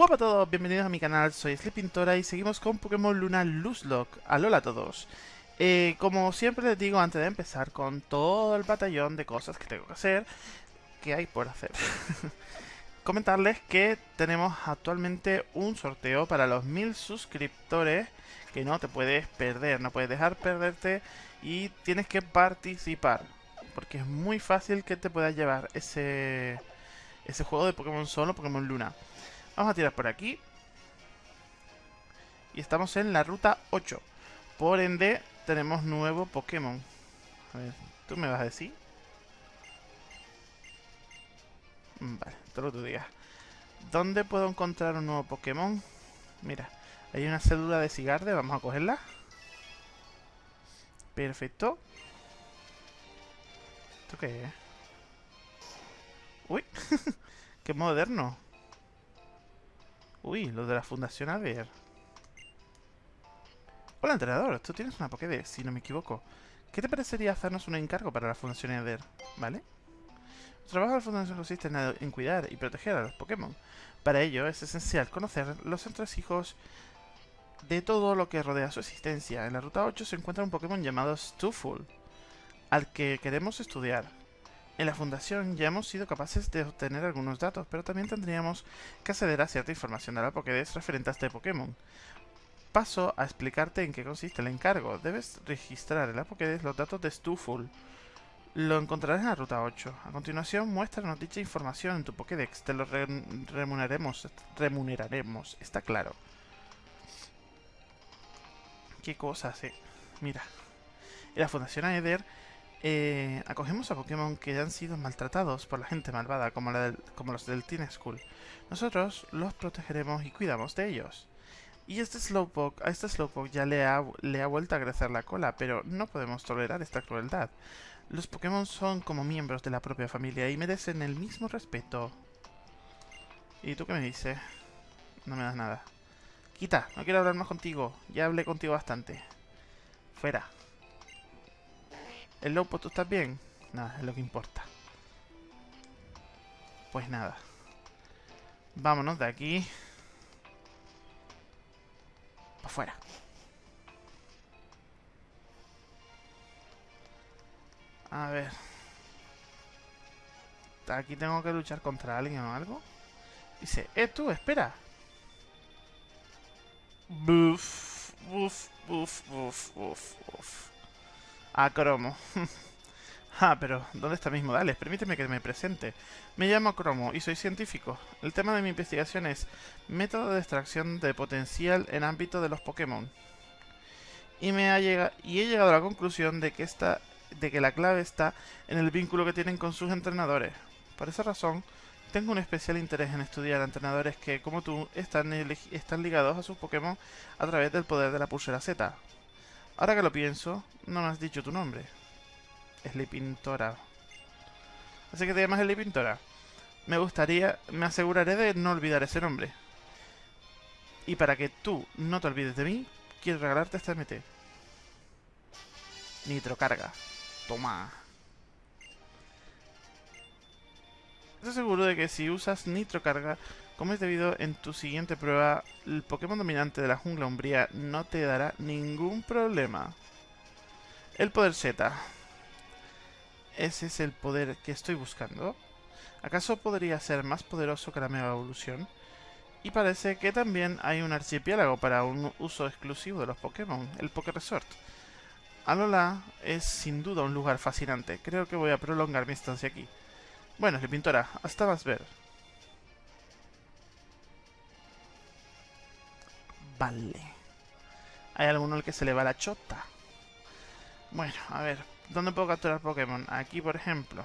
Hola a todos, bienvenidos a mi canal, soy Sleepintora y seguimos con Pokémon Luna Luzlock. Alola a todos. Eh, como siempre les digo antes de empezar con todo el batallón de cosas que tengo que hacer, que hay por hacer. Comentarles que tenemos actualmente un sorteo para los mil suscriptores que no te puedes perder, no puedes dejar perderte y tienes que participar. Porque es muy fácil que te puedas llevar ese, ese juego de Pokémon Solo, Pokémon Luna. Vamos a tirar por aquí. Y estamos en la ruta 8. Por ende, tenemos nuevo Pokémon. A ver, ¿tú me vas a decir? Mm, vale, todo lo que tú digas. ¿Dónde puedo encontrar un nuevo Pokémon? Mira, hay una cédula de Cigarde, vamos a cogerla. Perfecto. ¿Esto qué es? Uy, qué moderno. Uy, lo de la Fundación Aver. Hola, entrenador. Tú tienes una Pokédex, si no me equivoco. ¿Qué te parecería hacernos un encargo para la Fundación Aver? ¿Vale? El trabajo de la Fundación consiste en, cuidar y proteger a los Pokémon. Para ello es esencial conocer los entresijos de todo lo que rodea su existencia. En la Ruta 8 se encuentra un Pokémon llamado Stuful, al que queremos estudiar. En la fundación ya hemos sido capaces de obtener algunos datos, pero también tendríamos que acceder a cierta información de la Pokédex referente a este Pokémon. Paso a explicarte en qué consiste el encargo. Debes registrar en la Pokédex los datos de Stuful. Lo encontrarás en la ruta 8. A continuación, muéstranos dicha información en tu Pokédex. Te lo remuneraremos. Remuneraremos. Está claro. ¿Qué cosas, eh? Mira. En la Fundación Aether eh, acogemos a Pokémon que han sido maltratados por la gente malvada, como, como los del Teen School. Nosotros los protegeremos y cuidamos de ellos. Y este Slowpoke, a este Slowpoke ya le ha, le ha vuelto a crecer la cola, pero no podemos tolerar esta crueldad. Los Pokémon son como miembros de la propia familia y merecen el mismo respeto. ¿Y tú qué me dices? No me das nada. Quita, no quiero hablar más contigo. Ya hablé contigo bastante. Fuera. El Lopo, ¿tú estás bien? Nada, es lo que importa. Pues nada. Vámonos de aquí. Para afuera. A ver. Aquí tengo que luchar contra alguien o algo. Dice, eh, tú, espera. Buf, buf, buf, buf, buf, buf. A Cromo. ah, pero ¿dónde está mis modales? Permíteme que me presente. Me llamo Cromo y soy científico. El tema de mi investigación es método de extracción de potencial en ámbito de los Pokémon. Y, me ha llegado, y he llegado a la conclusión de que, esta, de que la clave está en el vínculo que tienen con sus entrenadores. Por esa razón, tengo un especial interés en estudiar a entrenadores que, como tú, están, están ligados a sus Pokémon a través del poder de la pulsera Z. Ahora que lo pienso, no me has dicho tu nombre. Sleepintora. Así que te llamas Sleepintora. Me gustaría, me aseguraré de no olvidar ese nombre. Y para que tú no te olvides de mí, quiero regalarte este MT. Nitrocarga. Toma. Estoy seguro de que si usas Nitrocarga como es debido en tu siguiente prueba, el Pokémon dominante de la jungla umbría no te dará ningún problema. El poder Z. ¿Ese es el poder que estoy buscando? ¿Acaso podría ser más poderoso que la Mega Evolución? Y parece que también hay un archipiélago para un uso exclusivo de los Pokémon, el Poké Resort. Alola es sin duda un lugar fascinante. Creo que voy a prolongar mi estancia aquí. Bueno, pintora, hasta más ver. Vale. Hay alguno al que se le va la chota. Bueno, a ver. ¿Dónde puedo capturar Pokémon? Aquí, por ejemplo.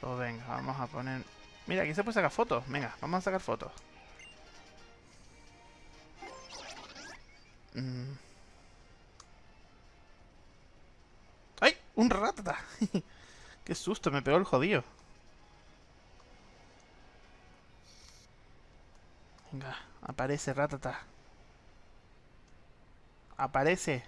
Pues venga, vamos a poner... Mira, aquí se puede sacar fotos. Venga, vamos a sacar fotos. Mm. ¡Ay! ¡Un ratata! ¡Qué susto! Me pegó el jodido. Venga, aparece ratata aparece.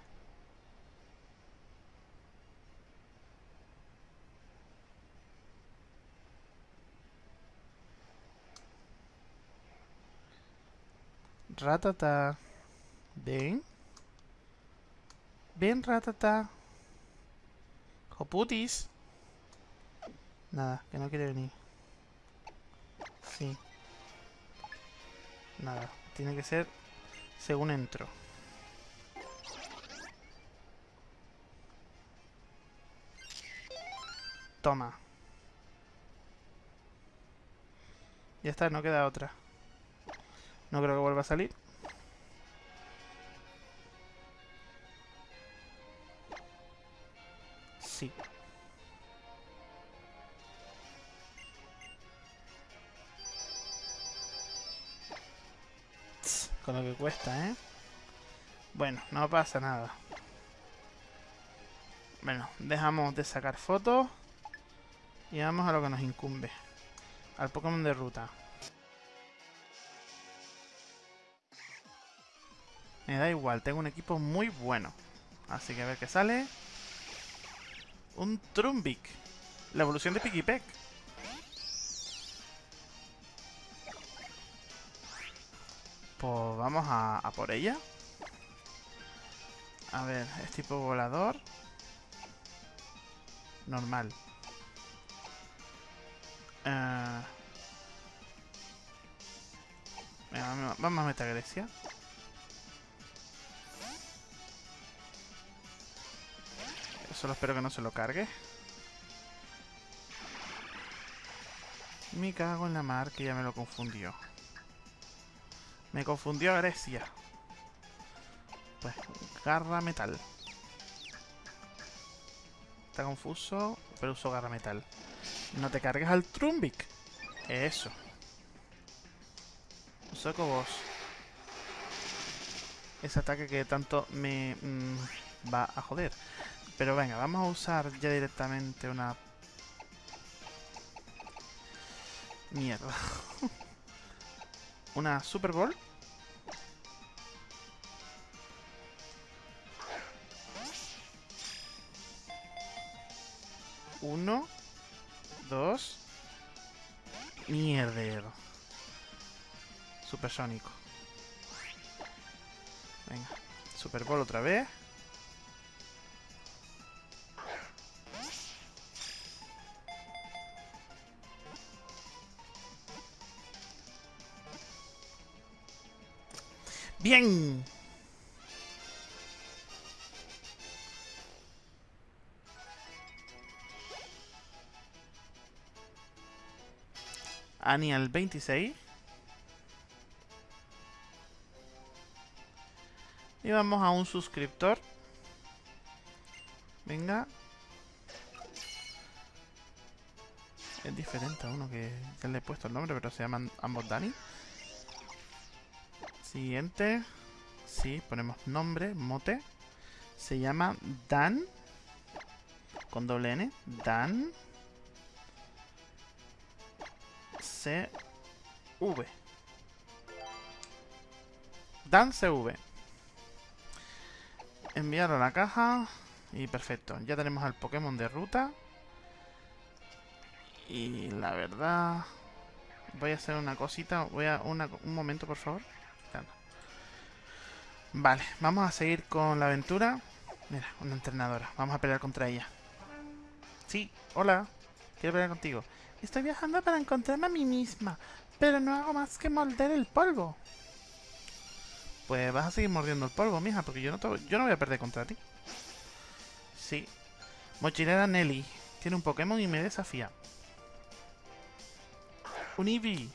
Ratata. Ven. Ven, ratata. Joputis. Nada, que no quiere venir. Sí. Nada, tiene que ser según entro. Toma. Ya está, no queda otra. No creo que vuelva a salir. Sí. con lo que cuesta, ¿eh? Bueno, no pasa nada. Bueno, dejamos de sacar fotos. Y vamos a lo que nos incumbe. Al Pokémon de ruta. Me da igual, tengo un equipo muy bueno. Así que a ver qué sale. Un Trumbic. La evolución de Pikipek. Pues vamos a, a por ella. A ver, es tipo volador. Normal. Uh, venga, vamos a meter a Grecia. Solo espero que no se lo cargue. Me cago en la mar que ya me lo confundió. Me confundió Grecia. Pues, garra metal. Está confuso, pero uso garra metal. No te cargues al Trumbic. Eso. Soco vos. Ese ataque que tanto me mm, va a joder. Pero venga, vamos a usar ya directamente una... Mierda. una Super Bowl. Uno. Dos. Mierder. Supersónico. Venga. Super Bowl otra vez. Bien. Ani al 26. Y vamos a un suscriptor. Venga. Es diferente a uno que le he puesto el nombre, pero se llaman ambos Dani. Siguiente. Sí, ponemos nombre, mote. Se llama Dan. Con doble N. Dan. CV. Dan CV. Enviar a la caja. Y perfecto. Ya tenemos al Pokémon de ruta. Y la verdad... Voy a hacer una cosita. Voy a... un momento, por favor. Vale, vamos a seguir con la aventura. Mira, una entrenadora. Vamos a pelear contra ella. Sí, hola. Quiero pelear contigo. Estoy viajando para encontrarme a mí misma, pero no hago más que morder el polvo. Pues vas a seguir mordiendo el polvo, mija, porque yo no, yo no voy a perder contra ti. Sí. Mochilera Nelly. Tiene un Pokémon y me desafía. Un Eevee.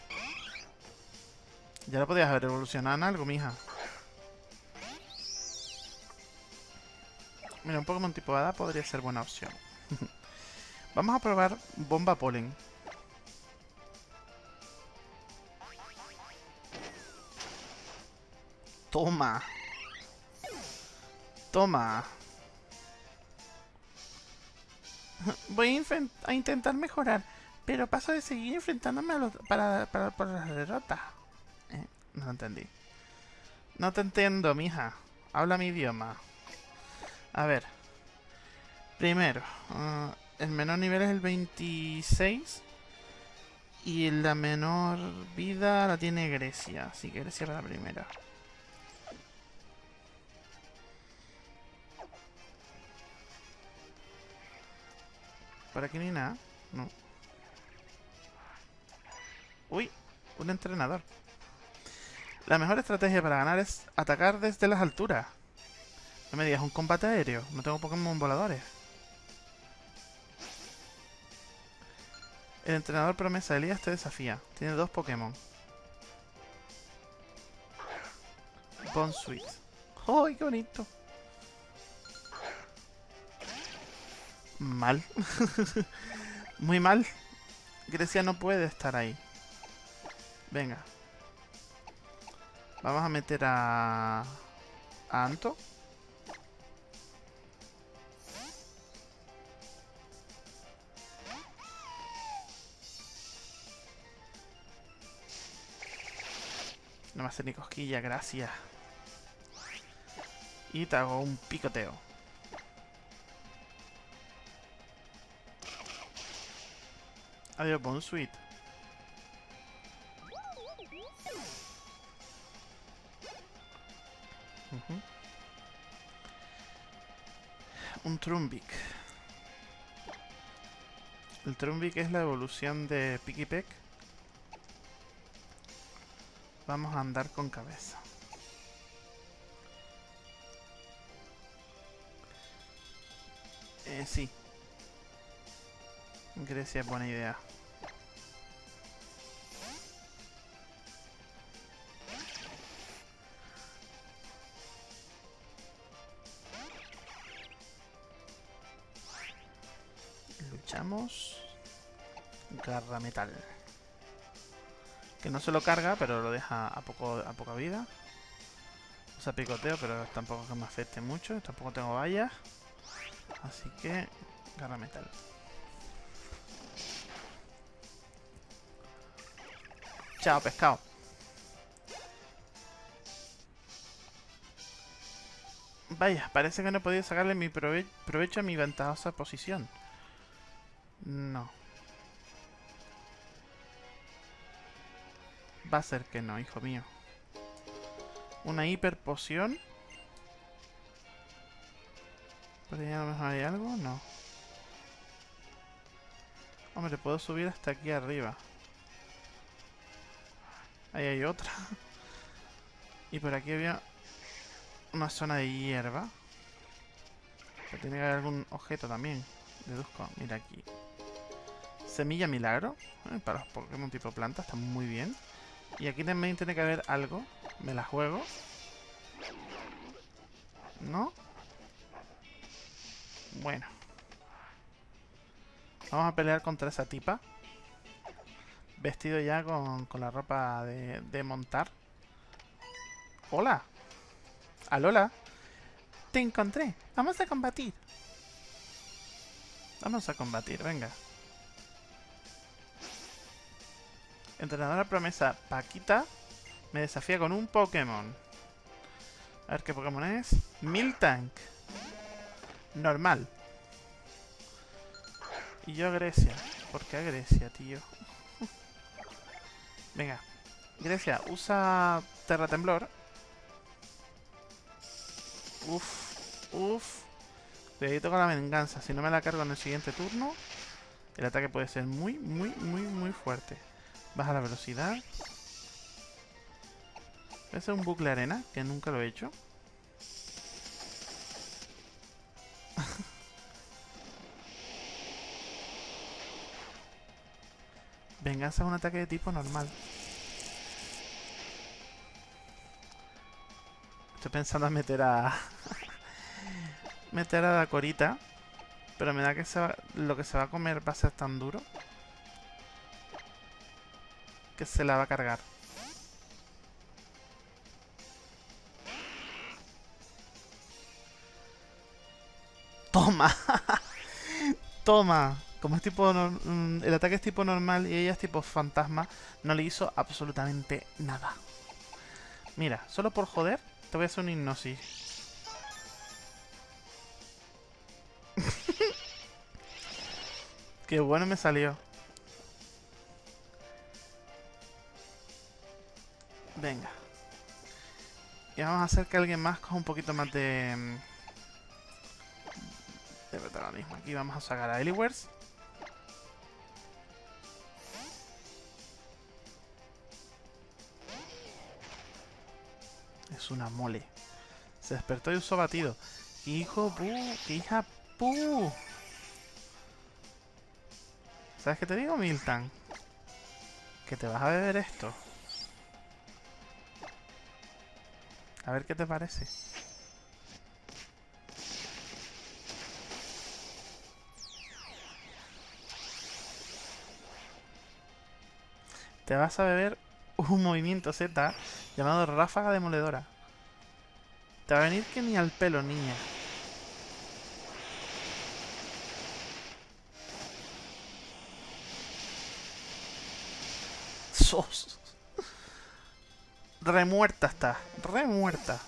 Ya lo podías haber evolucionado en algo, mija. Mira, un Pokémon tipo Hada podría ser buena opción. Vamos a probar Bomba Polen. Toma. Toma. Voy a, intentar mejorar, pero paso de seguir enfrentándome a los, para, para, por las derrotas. Eh, no entendí. No te entiendo, mija. Habla mi idioma. A ver. Primero, ah, el menor nivel es el 26. Y la menor vida la tiene Grecia. Así que Grecia era la primera. Por aquí ni nada. No. Uy, un entrenador. La mejor estrategia para ganar es atacar desde las alturas. No me digas, un combate aéreo. No tengo Pokémon voladores. El entrenador promesa Elías te desafía. Tiene dos Pokémon. Bone Sweet. ¡Ay, qué bonito! Mal. Muy mal. Grecia no puede estar ahí. Venga. Vamos a meter a... Anto. No me hace ni cosquilla, gracias. Y te hago un picoteo. Adiós, Bon Sweet. Ujú. Un Trumbic. El Trumbic es la evolución de Pikipek. Vamos a andar con cabeza. Eh, sí. Grecia es buena idea. Garra metal. Que no se lo carga, pero lo deja a, poco, poca vida. Usa picoteo, pero tampoco que me afecte mucho. Tampoco tengo vallas. Así que, garra metal. Chao, pescado. Vaya, parece que no he podido sacarle mi prove provecho a mi ventajosa posición. No. Va a ser que no, hijo mío. Una hiper poción. ¿Por ahí a lo mejor hay algo? No. Hombre, puedo subir hasta aquí arriba. Ahí hay otra. Y por aquí había una zona de hierba. Pero tiene que haber algún objeto también. Deduzco. Mira aquí. Semilla milagro. eh, para los Pokémon tipo planta. Está muy bien. Y aquí también tiene que haber algo. Me la juego. ¿No? Bueno. Vamos a pelear contra esa tipa. Vestido ya con, con la ropa de, de montar. Hola. Alola. Te encontré. Vamos a combatir. Vamos a combatir, venga. Entrenadora promesa Paquita me desafía con un Pokémon. A ver qué Pokémon es. Miltank. Normal. Y yo Grecia. ¿Por qué Grecia, tío? Venga. Grecia, usa Terra Temblor. Uf, uf. Cuidadito con la venganza. Si no me la cargo en el siguiente turno, el ataque puede ser muy, muy, muy, muy fuerte. Baja la velocidad. Voy a hacer un bucle arena, que nunca lo he hecho. Venganza es un ataque de tipo normal. Estoy pensando en meter a... meter a la corita. Pero me da que lo que se va a comer va a ser tan duro. Se la va a cargar. Toma. Toma. Como es tipo... mm, El ataque es tipo normal y ella es tipo fantasma, no le hizo absolutamente nada. Mira, solo por joder, te voy a hacer un hipnosis. Qué bueno me salió. Venga. Y vamos a hacer que alguien más coja un poquito más de... Mm, de protagonismo. Aquí vamos a sacar a Eliwers. Es una mole. Se despertó y usó batido. Hijo pu, hija pu. ¿Sabes qué te digo, Milton, Que te vas a beber esto. A ver qué te parece. Te vas a beber un movimiento Z llamado Ráfaga Demoledora. Te va a venir que ni al pelo, niña. Sos. Remuerta está. Remuerta.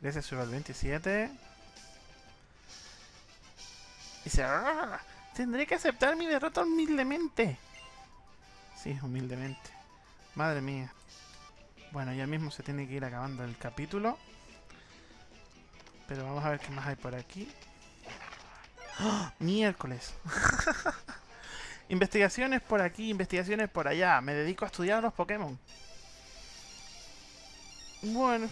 Gracias, sube al 27. Dice... Tendré que aceptar mi derrota humildemente. Sí, humildemente. Madre mía. Bueno, ya mismo se tiene que ir acabando el capítulo. Pero vamos a ver qué más hay por aquí. ¡Oh! Miércoles. investigaciones por aquí, investigaciones por allá. Me dedico a estudiar los Pokémon. Bueno.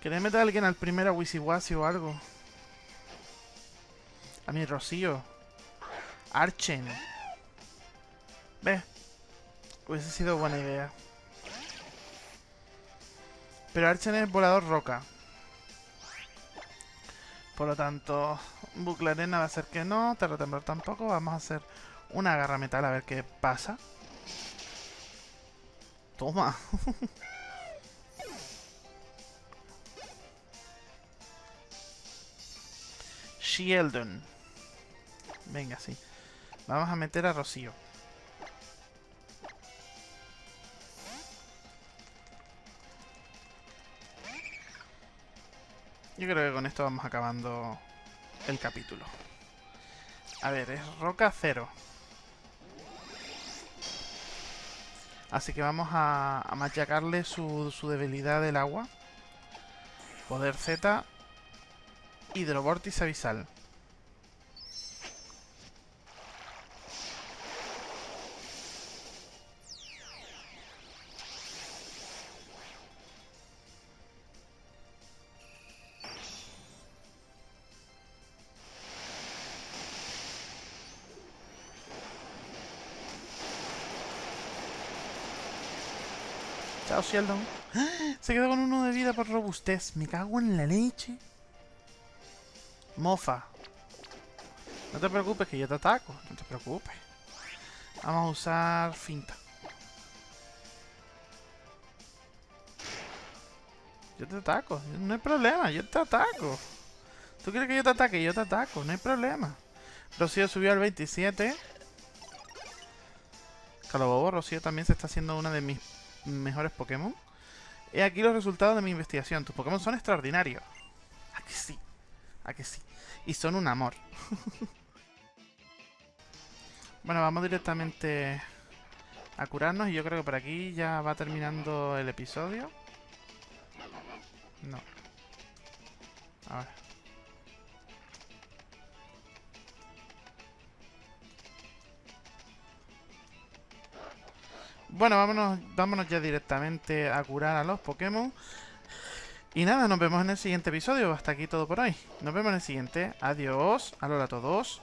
¿Querés meter a alguien al primer a Wisiwasi o algo? A mi Rocío. Archen. Ve. Hubiese sido buena idea. Pero Archen es volador roca. Por lo tanto, bucle arena va a ser que no, terratemblor tampoco. Vamos a hacer una garra metal a ver qué pasa. Toma. Sheldon. Venga, sí. Vamos a meter a Rocío. Yo creo que con esto vamos acabando el capítulo. A ver, es roca cero. Así que vamos a, machacarle su, su debilidad del agua. Poder Z. Hidrovórtice abisal. Se quedó con uno de vida por robustez. Me cago en la leche. Mofa. No te preocupes que yo te ataco. No te preocupes. Vamos a usar finta. Yo te ataco. No hay problema. Yo te ataco. ¿Tú quieres que yo te ataque? Yo te ataco. No hay problema. Rocío subió al 27. Calobobo, Rocío también se está haciendo una de mis mejores Pokémon. He aquí los resultados de mi investigación. Tus Pokémon son extraordinarios. Aquí sí. Aquí sí. Y son un amor. bueno, vamos directamente a curarnos. Y yo creo que por aquí ya va terminando el episodio. No. A ver. Bueno, vámonos, vámonos ya directamente a curar a los Pokémon. Y nada, nos vemos en el siguiente episodio. Hasta aquí todo por hoy. Nos vemos en el siguiente. Adiós. Alola a todos.